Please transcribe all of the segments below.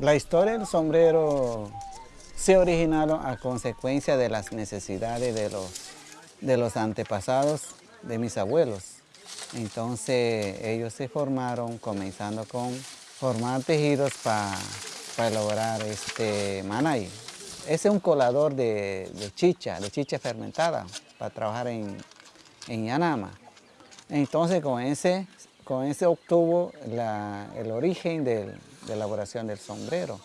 La historia del sombrero se originaron a consecuencia de las necesidades de los, de los antepasados de mis abuelos. Entonces ellos se formaron comenzando con formar tejidos para elaborar este manay. Ese es un colador de, chicha, de chicha fermentada, para trabajar en, en Yanama. Entonces con ese, con ese obtuvo el origen elaboración del sombrero.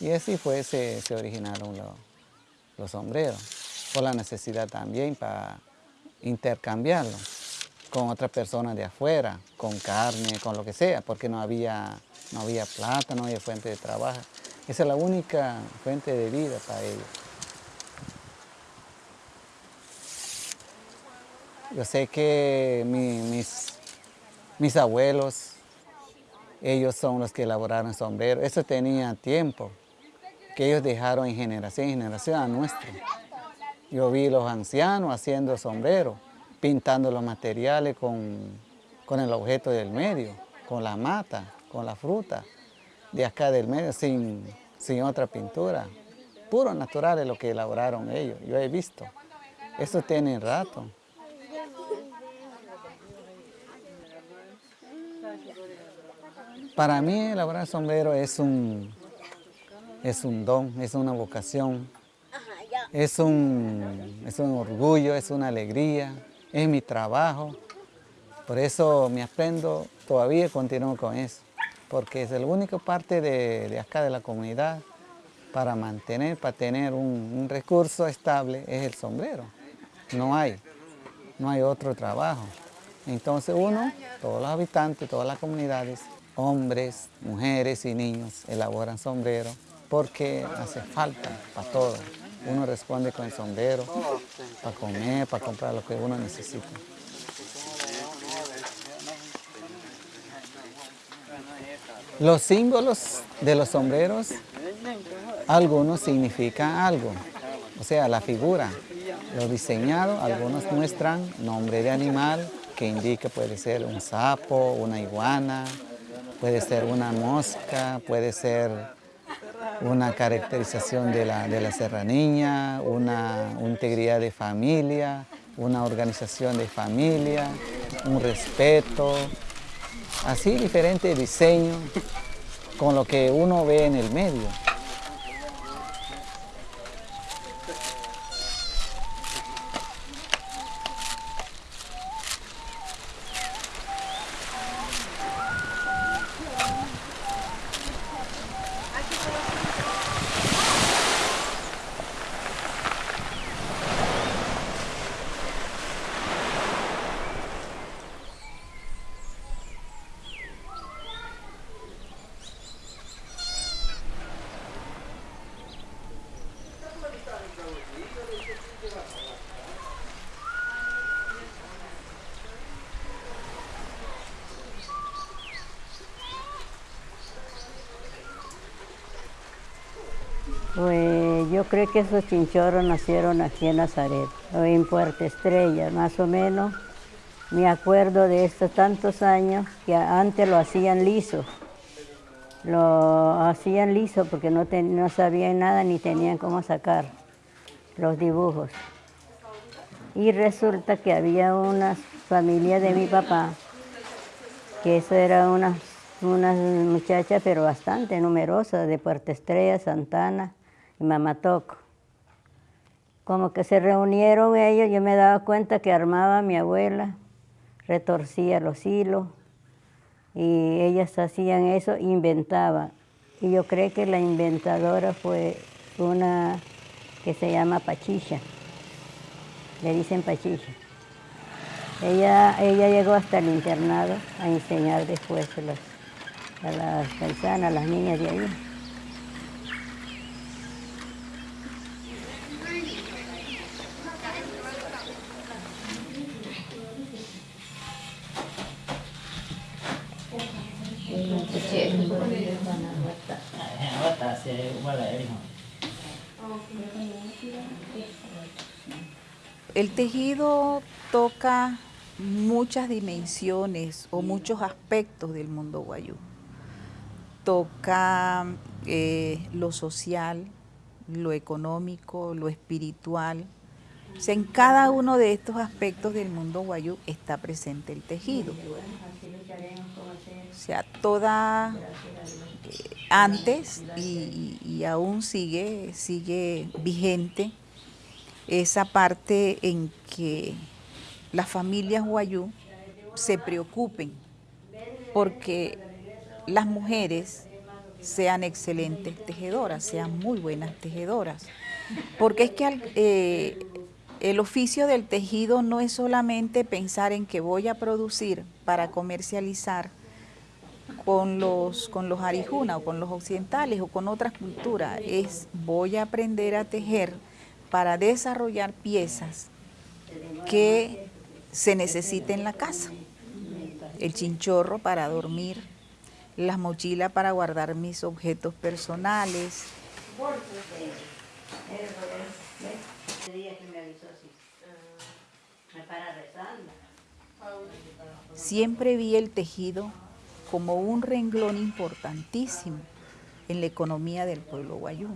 Y así fue, se, originaron los, sombreros, por la necesidad también para intercambiarlo con otras personas de afuera, con carne, con lo que sea, porque no había, no había plata, no había fuente de trabajo. Esa es la única fuente de vida para ellos. Yo sé que mis, mis abuelos, ellos son los que elaboraron sombreros. Eso tenía tiempo que ellos dejaron en generación en generación a nuestro. Yo vi los ancianos haciendo sombreros, pintando los materiales con, el objeto del medio, con la mata, con la fruta, de acá del medio, sin, sin otra pintura. Puro natural es lo que elaboraron ellos, yo he visto. Eso tiene rato. Para mí elaborar sombrero es un, es un don, es una vocación, es un, es un orgullo, es una alegría, es mi trabajo. Por eso me aprendo, todavía continúo con eso, porque es la única parte de, acá de la comunidad para mantener, para tener un, un, recurso estable, es el sombrero. No hay, no hay otro trabajo. Entonces uno, todos los habitantes, todas las comunidades, hombres, mujeres y niños elaboran sombreros porque hace falta para todo. Uno responde con el sombrero, para comer, para comprar lo que uno necesita. Los símbolos de los sombreros, algunos significan algo, o sea, la figura. Los diseñados, algunos muestran nombre de animal que indica puede ser un sapo, una iguana, puede ser una mosca, puede ser una caracterización de la, de la serraniña, una, integridad de familia, una organización de familia, un respeto, así diferentes diseños con lo que uno ve en el medio. Pues yo creo que esos chinchorros nacieron aquí en Nazaret, en Puerto Estrella, más o menos. Me acuerdo de estos tantos años que antes lo hacían liso. Lo hacían liso porque no, sabían nada ni tenían cómo sacar los dibujos. Y resulta que había una familia de mi papá, que eso era unas, unas muchachas pero bastante numerosas de Puerto Estrella, Santana, y Mamatoco. Como que se reunieron ellos, yo me daba cuenta que armaba mi abuela, retorcía los hilos, y ellas hacían eso, inventaban. Y yo creo que la inventadora fue una que se llama Pachicha, le dicen Pachicha. Ella, ella llegó hasta el internado a enseñar después a las, a las a las niñas de ahí. El tejido toca muchas dimensiones o muchos aspectos del mundo guayú. toca eh, lo social, lo económico, lo espiritual. O sea, en cada uno de estos aspectos del mundo guayú está presente el tejido. O sea, toda eh, antes y, aún sigue, sigue vigente esa parte en que las familias guayú se preocupen porque las mujeres sean excelentes tejedoras, sean muy buenas tejedoras. Porque es que eh, el oficio del tejido no es solamente pensar en que voy a producir para comercializar con los, con los arijuna o con los occidentales o con otras culturas, es voy a aprender a tejer para desarrollar piezas que se necesiten en la casa. El chinchorro para dormir, las mochilas para guardar mis objetos personales. Siempre vi el tejido como un renglón importantísimo en la economía del pueblo guayú.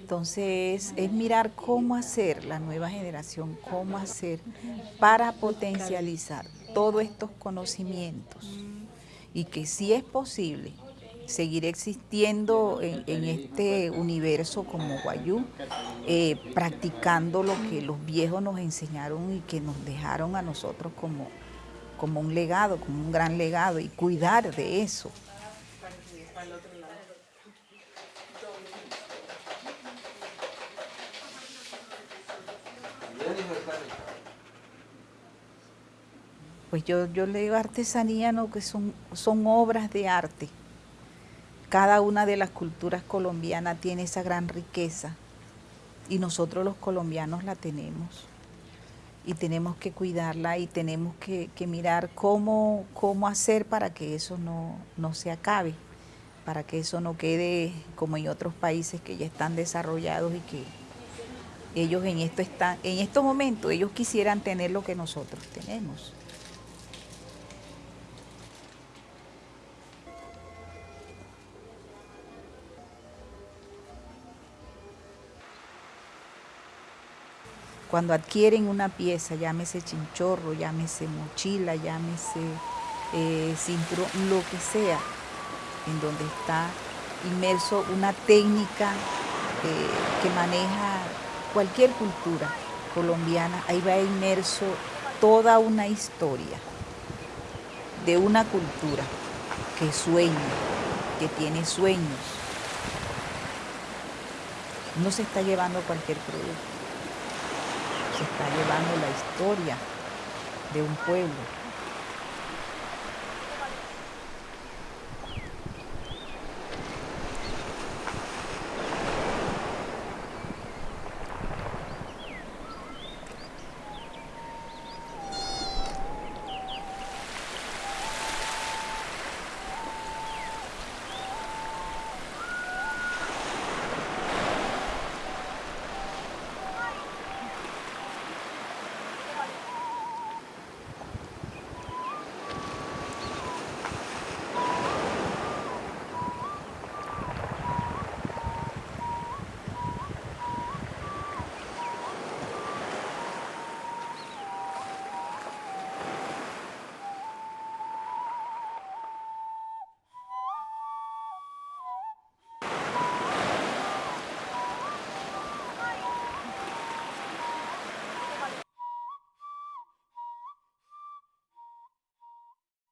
Entonces, es mirar cómo hacer la nueva generación, cómo hacer para potencializar todos estos conocimientos y que sí es posible seguir existiendo en, este universo como Guayú, eh, practicando lo que los viejos nos enseñaron y que nos dejaron a nosotros como, como un legado, como un gran legado y cuidar de eso. Pues yo, yo le digo artesanía, no, que son, son obras de arte. Cada una de las culturas colombianas tiene esa gran riqueza y nosotros los colombianos la tenemos. Y tenemos que cuidarla y tenemos que, mirar cómo, cómo hacer para que eso no, no se acabe, para que eso no quede como en otros países que ya están desarrollados y que ellos en esto están, en estos momentos ellos quisieran tener lo que nosotros tenemos. Cuando adquieren una pieza, llámese chinchorro, llámese mochila, llámese eh, cinturón, lo que sea, en donde está inmerso una técnica eh, que maneja cualquier cultura colombiana, ahí va inmerso toda una historia de una cultura que sueña, que tiene sueños. No se está llevando cualquier producto se está llevando la historia de un pueblo,